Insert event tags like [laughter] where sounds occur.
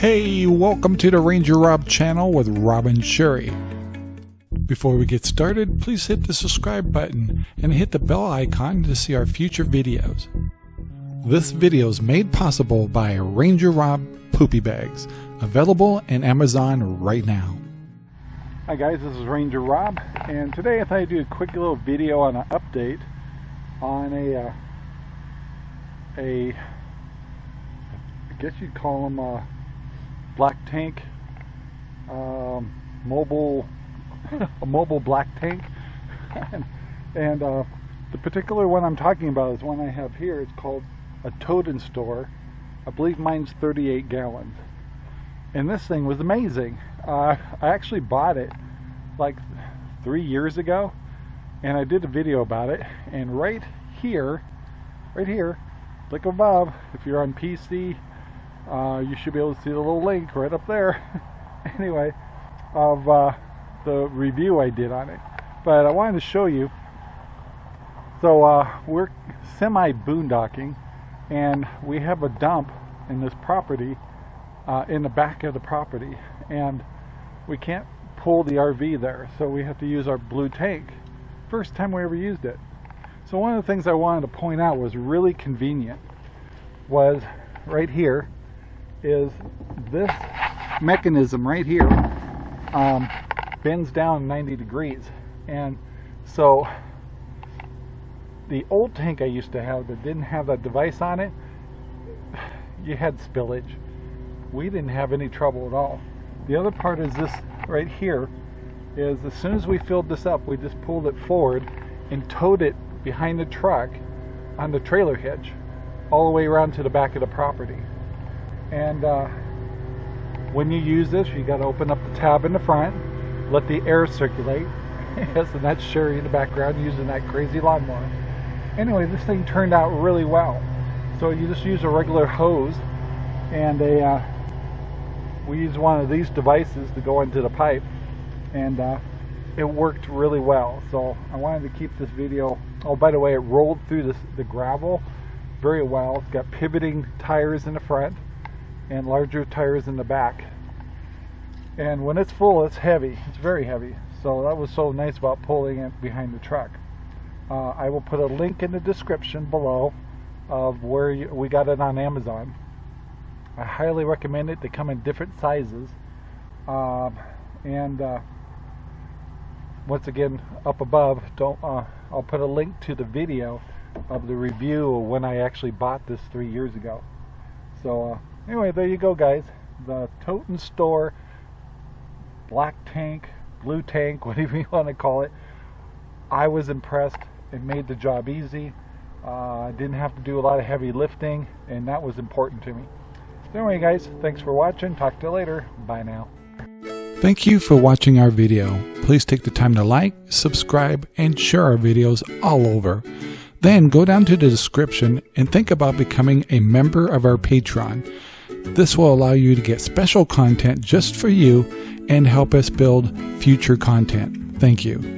Hey, welcome to the Ranger Rob channel with Rob and Sherry. Before we get started, please hit the subscribe button and hit the bell icon to see our future videos. This video is made possible by Ranger Rob Poopy Bags, available in Amazon right now. Hi guys, this is Ranger Rob, and today I thought I'd do a quick little video on an update on a, uh, a, I guess you'd call them black tank, um, mobile, [laughs] a mobile black tank, and, [laughs] and uh, the particular one I'm talking about is one I have here. It's called a Tote-N-Stor. I believe mine's 38 gallons. And this thing was amazing. Uh, I actually bought it like three years ago and I did a video about it and right here right here click above if you're on PC uh, you should be able to see the little link right up there. [laughs] Anyway of uh, the review I did on it. But I wanted to show you. So uh, we're semi boondocking and we have a dump in this property uh, in the back of the property. And we can't pull the RV there so we have to use our blue tank. First time we ever used it. So one of the things I wanted to point out was really convenient was right here is this mechanism right here um, bends down 90 degrees. And so the old tank I used to have that didn't have that device on it you had spillage. We didn't have any trouble at all. The other part is this right here is as soon as we filled this up we just pulled it forward and towed it behind the truck on the trailer hitch all the way around to the back of the property and uh, when you use this you got to open up the tab in the front let the air circulate. [laughs] Yes and that's Sherry in the background using that crazy lawnmower. Anyway this thing turned out really well. So you just use a regular hose and a uh, we use one of these devices to go into the pipe. And uh, it worked really well. So I wanted to keep this video oh by the way it rolled through this, the gravel very well. It's got pivoting tires in the front and larger tires in the back. And when it's full it's heavy. It's very heavy. So that was so nice about pulling it behind the truck. Uh, I will put a link in the description below of where you, we got it on Amazon. I highly recommend it. They come in different sizes. Um, and uh, once again up above don't uh, I'll put a link to the video of the review when I actually bought this three years ago. So uh, anyway there you go guys. The Tote-N-Stor black tank blue tank [laughs] whatever you want to call it. I was impressed. It made the job easy. Uh, I didn't have to do a lot of heavy lifting and that was important to me. Anyway guys thanks for watching. Talk to you later. Bye now. Thank you for watching our video. Please take the time to like, subscribe, and share our videos all over. Then go down to the description and think about becoming a member of our Patreon. This will allow you to get special content just for you and help us build future content. Thank you.